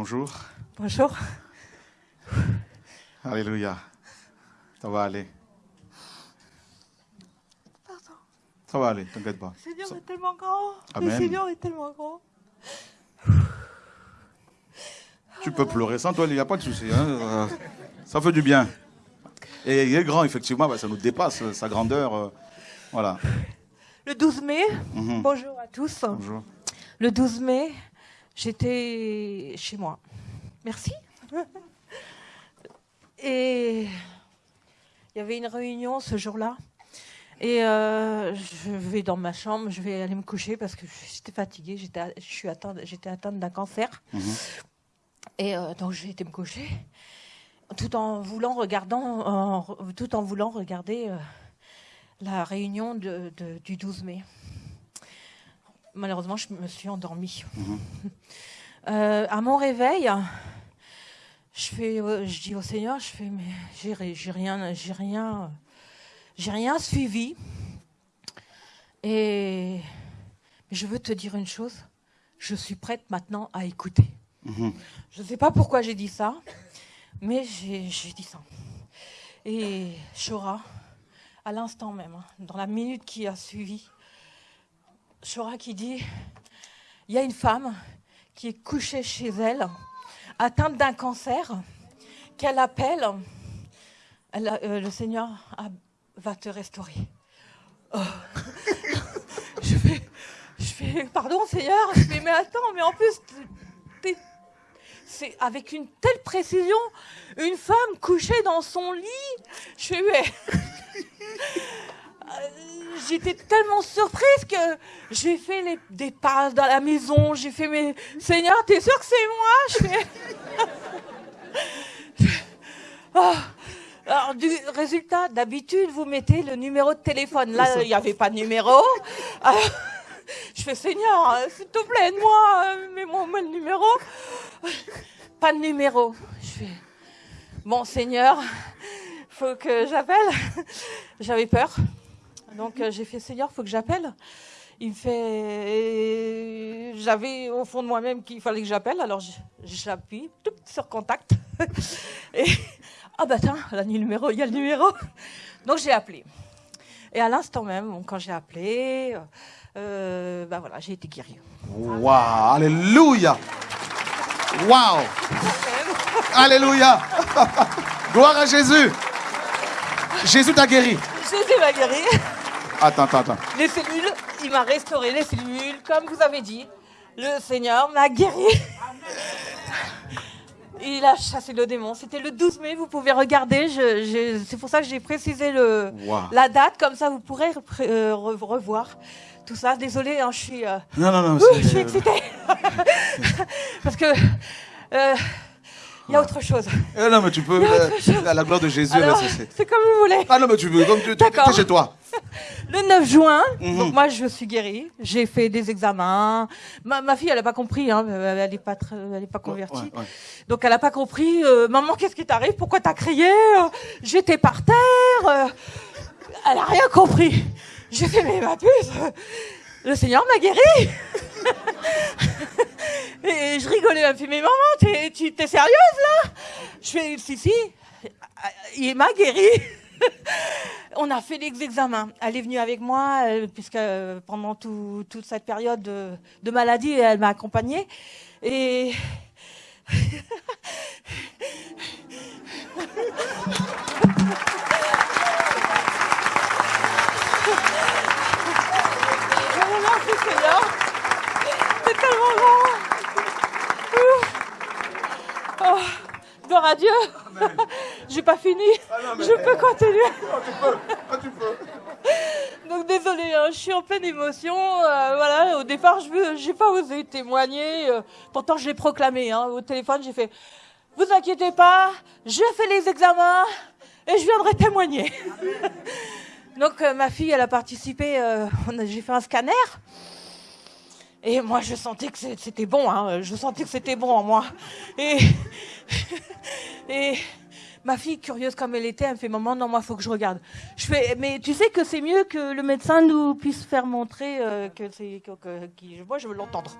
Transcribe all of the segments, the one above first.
Bonjour. Bonjour. Alléluia. Ça va aller. Pardon. Ça va aller, t'inquiète pas. Le Seigneur Ça- est tellement grand. Amen. Le Seigneur est tellement grand. Tu peux pleurer sans toi, il n'y a pas de souci. hein. Ça fait du bien. Et il est grand, effectivement, bah, ça nous dépasse, sa grandeur. euh, Voilà. Le 12 mai, Mhm. bonjour à tous. Bonjour. Le 12 mai, j'étais chez moi. Merci. Et il y avait une réunion ce jour-là. Et euh, je vais dans ma chambre, je vais aller me coucher parce que j'étais fatiguée, j'étais, je suis atteinte, j'étais atteinte d'un cancer. Mhm. Et euh, donc j'ai été me coucher, tout en voulant regardant, en- tout en voulant regarder euh, la réunion de- de- du 12 mai. Malheureusement, je me suis endormie. Euh, à mon réveil, je fais, euh, je dis au Seigneur, je fais, mais j'ai ri- j'ai rien, j'ai rien, j'ai rien suivi. Et mais je veux te dire une chose, je suis prête maintenant à écouter. Mhm. Je ne sais pas pourquoi j'ai dit ça, mais j'ai j'ai dit ça. Et Chora, à l'instant même, hein, dans la minute qui a suivi, Chora qui dit, il y a une femme qui est couchée chez elle, atteinte d'un cancer, qu'elle appelle, euh, le Seigneur va te restaurer. Oh. je, fais, pardon Seigneur, je fais, mais attends, mais en plus, c'est avec une telle précision, une femme couchée dans son lit. Je. Euh, J'étais tellement surprise que j'ai fait les- des pas dans la maison. J'ai fait, mais Seigneur, t'es sûr que c'est moi? Je fais. Ah. Alors, du résultat, d'habitude, vous mettez le numéro de téléphone. Là, il n'y avait pas de numéro. Alors, je fais, Seigneur, euh, s'il te plaît, aide-moi, euh, mets-moi moi le numéro. Pas de numéro. Je fais, bon, Seigneur, faut que j'appelle. J'avais peur. Donc, euh, j'ai fait, Seigneur, faut que j'appelle. Il me fait, j'avais au fond de moi-même qu'il fallait que j'appelle, alors j'appuie tout, sur contact. Et, ah bah tiens, il y a le numéro, il y a le numéro. Donc j'ai appelé. Et à l'instant même, bon, quand j'ai appelé, euh, bah voilà, j'ai été guérie. Waouh, Alléluia. Waouh. Alléluia. Gloire à Jésus. Jésus t'a guéri. Jésus m'a guérie. Attends, attends, attends. Les cellules, il m'a restauré les cellules, comme vous avez dit. Le Seigneur m'a guéri. Il a chassé le démon. C'était le 12 mai, vous pouvez regarder. je- je- c'est pour ça que j'ai précisé le, Wow. la date, comme ça vous pourrez euh, re- revoir tout ça. Désolée, hein, je suis, euh, Non, non, non. ouh, je suis excitée. Parce que euh, il y a autre chose. Eh non, mais tu peux. Il y a euh, autre chose. à la gloire de Jésus, c'est- comme vous voulez. Ah non, mais tu veux, comme tu t'es chez toi. Le 9 juin, Mhm. donc moi je suis guérie, j'ai fait des examens. Ma, ma fille, elle n'a pas compris, hein, elle n'est pas, très- elle est pas convertie. Ouais, ouais. Donc elle n'a pas compris. euh, Maman, qu'est-ce qui t'arrive? Pourquoi t'as crié? Euh, J'étais par terre. euh, elle n'a rien compris. J'ai fait, mais ma puce, euh, le Seigneur m'a guérie. Et je rigolais, elle me fait, mais maman, t'es, tu t'es sérieuse là? Je fais, si, si, il m'a guérie. On a fait les examens. Elle est venue avec moi, euh, puisque euh, pendant tout- toute cette période de, de maladie, elle m'a accompagnée. Et. C'est tellement grand. Oh, gloire à Dieu. J'ai pas fini. Je peux continuer. Ah, tu peux. Donc désolé, je suis en pleine émotion. euh, voilà, au départ, je j'ai pas osé témoigner. euh, pourtant, je l'ai proclamé hein, au téléphone. J'ai fait, vous inquiétez pas, je fais les examens et je viendrai témoigner. Donc euh, ma fille, elle a participé. j'ai fait un scanner. Et moi, je sentais que c'était bon. Hein, je sentais que c'était bon en moi. Et, et ma fille, curieuse comme elle était, elle me fait Maman, non, moi, faut que je regarde. Je fais Mais tu sais que c'est mieux que le médecin nous puisse faire montrer euh, que c'est. Que, que- moi, je veux l'entendre.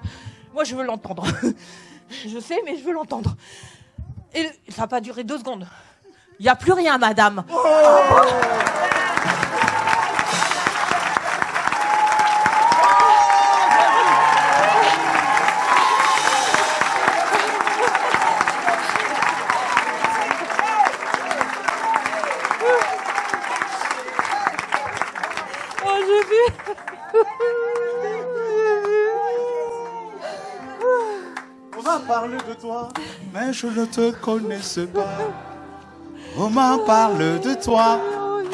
Moi, je veux l'entendre. Je sais, mais je veux l'entendre. Et ça n'a pas duré deux secondes. Il n'y a plus rien, madame. Oh, mais je ne te connaissais pas. On m'a parlé de toi,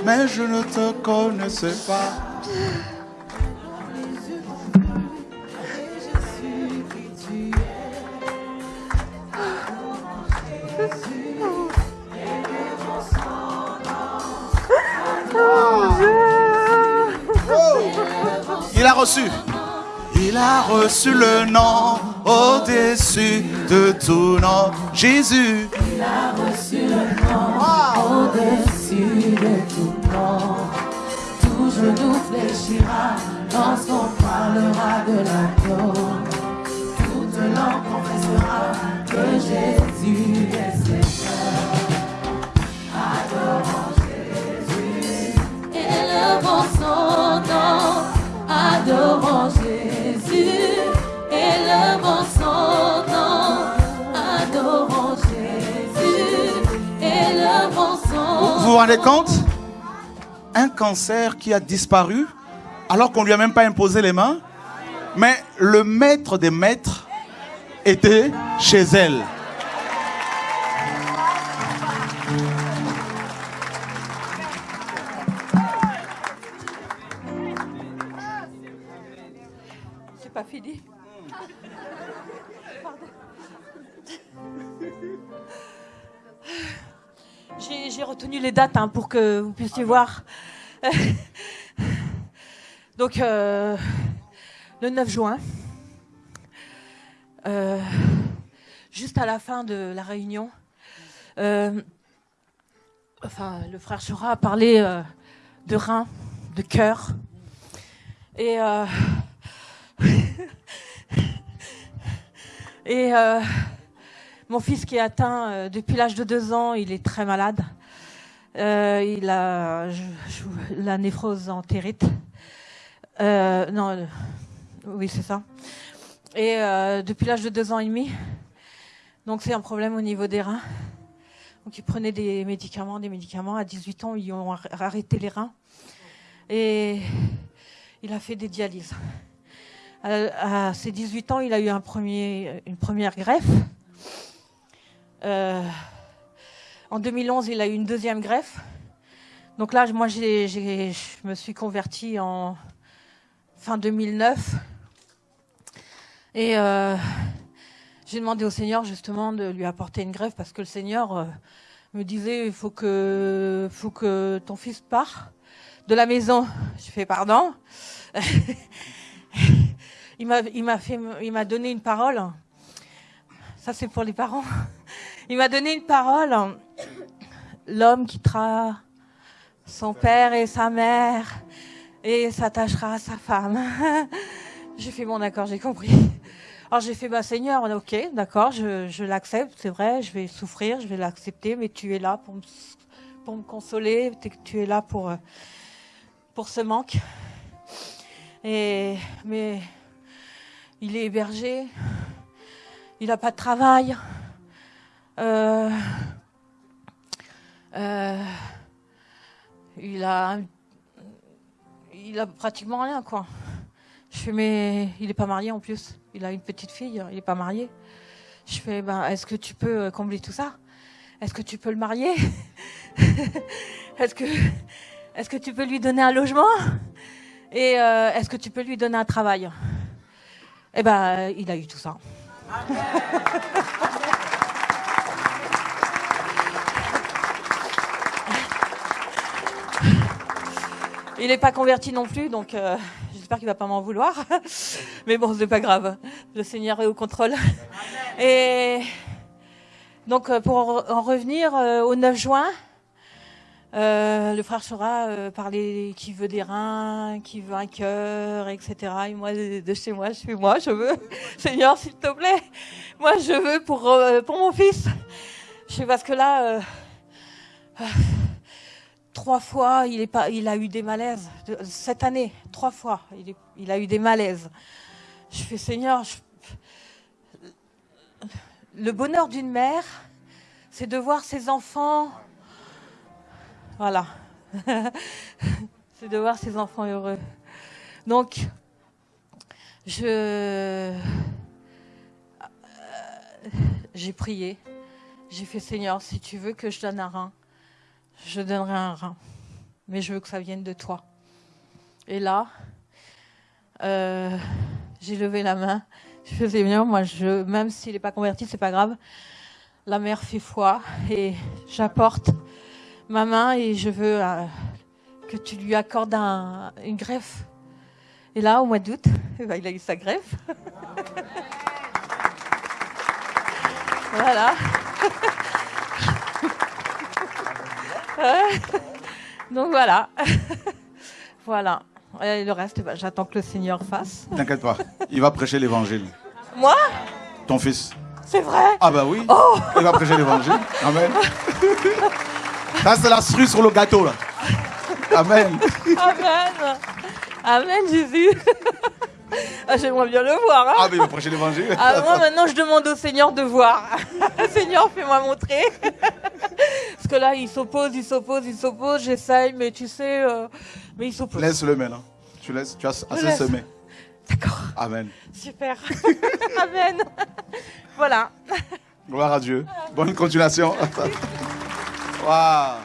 mais je ne te connaissais pas. Il a reçu. Il a reçu le nom au-dessus de tout nom. Jésus. Au-dessus de tout nom, tout genou fléchira lorsqu'on parlera de l'agneau. Toute langue confessera que Jésus est Vous vous rendez compte? Un cancer qui a disparu alors qu'on lui a même pas imposé les mains. Mais le maître des maîtres était chez elle. J'ai retenu les dates hein, pour que vous puissiez voir. Donc, euh, le 9 juin, euh, juste à la fin de la réunion, euh, enfin, le frère Chora a parlé de rein, de cœur. Et Et mon fils qui est atteint euh, depuis l'âge de deux ans, il est très malade. Euh, il a je- je- la néphrose entérite. Euh, non, euh, oui c'est ça. Et euh, depuis l'âge de deux ans et demi, donc c'est un problème au niveau des reins. Donc il prenait des médicaments, des médicaments. À 18 ans, ils ont ar- arrêté les reins. Et il a fait des dialyses. À, à ses 18 ans, il a eu un premier, une première greffe. Euh, en 2011, il a eu une deuxième greffe. Donc là, moi, je me suis convertie en fin 2009. Et euh, j'ai demandé au Seigneur justement de lui apporter une greffe parce que le Seigneur euh, me disait il faut que, faut que ton fils part de la maison. Je fais pardon. il m'a donné une parole. Ça, c'est pour les parents. Il m'a donné une parole. L'homme quittera son père et sa mère et s'attachera à sa femme. J'ai fait bon, d'accord, j'ai compris. Alors j'ai fait, bah Seigneur, ok, d'accord, je, je l'accepte, c'est vrai, je vais souffrir, je vais l'accepter, mais tu es là pour me, pour me consoler, tu es là pour, euh, pour ce manque. Et, mais il est hébergé, il n'a pas de travail. Euh, euh, il a il a pratiquement rien quoi. Je fais mais il est pas marié en plus. Il a une petite fille, il est pas marié. Je fais ben est-ce que tu peux combler tout ça? Est-ce que tu peux le marier? Est-ce que est-ce que tu peux lui donner un logement? Et euh, est-ce que tu peux lui donner un travail? Eh ben il a eu tout ça. Il n'est pas converti non plus, donc euh, j'espère qu'il va pas m'en vouloir. Mais bon, c'est pas grave. Le Seigneur est au contrôle. Et donc, euh, pour en re- en revenir euh, au 9 juin, Euh, le frère euh, parlait qui veut des reins, qui veut un cœur, etc. Et moi, de, chez moi, je suis moi, je veux. Seigneur, s'il te plaît, moi, je veux pour, pour mon fils. Je sais parce que là, euh, trois fois, il, a eu des malaises. Cette année, trois fois, il, a eu des malaises. Je fais, Seigneur, le bonheur d'une mère, c'est de voir ses enfants. Voilà. c'est de voir ses enfants heureux. Donc, je. euh, J'ai prié. J'ai fait Seigneur, si tu veux que je donne un rein, je donnerai un rein. Mais je veux que ça vienne de toi. Et là, euh, j'ai levé la main. Je faisais bien, moi, je, même s'il n'est pas converti, c'est pas grave. La mère fait foi et j'apporte ma main et je veux euh, que tu lui accordes un- une greffe. Et là, au mois d'août, eh ben, il a eu sa greffe. voilà. Donc voilà. voilà. Et le reste, ben, j'attends que le Seigneur fasse. T'inquiète pas, il va prêcher l'évangile. Moi? Ton fils. C'est vrai? Ah bah oui, Oh il va prêcher l'évangile. Amen. Ça, c'est la cerise sur le gâteau, là. Amen. Amen. Amen, Jésus. Ah, J'aimerais bien le voir. hein. Ah, mais il va prêcher l'évangile. Ah, moi, maintenant, je demande au Seigneur de voir. Seigneur, fais-moi montrer. Parce que là, il s'oppose, il s'oppose, il s'oppose. J'essaye, mais tu sais, euh, mais il s'oppose. Laisse-le maintenant. Tu laisses, tu as assez laisse. semé. D'accord, Amen. super. Amen. voilà. Gloire à Dieu. Bonne continuation. Waouh.